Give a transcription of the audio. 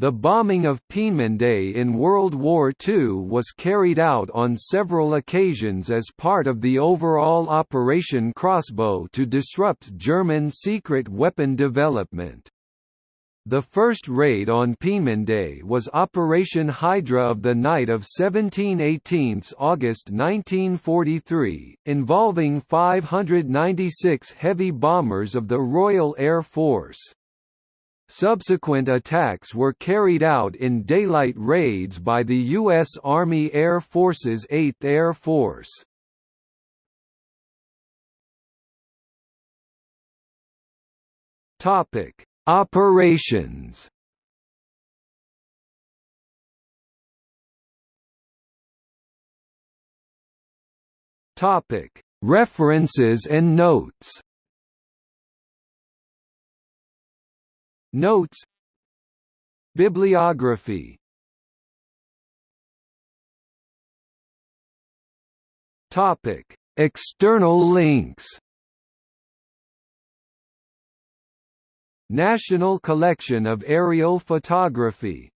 The bombing of Peenemünde in World War II was carried out on several occasions as part of the overall Operation Crossbow to disrupt German secret weapon development. The first raid on Peenemünde was Operation Hydra of the night of 17–18 August 1943, involving 596 heavy bombers of the Royal Air Force. Subsequent attacks were carried out in daylight raids by the U.S. Army Air Force's 8th Air Force. Topic: Operations. Topic: References and notes. Notes. Bibliography. Topic. External links. National Collection of Aerial Photography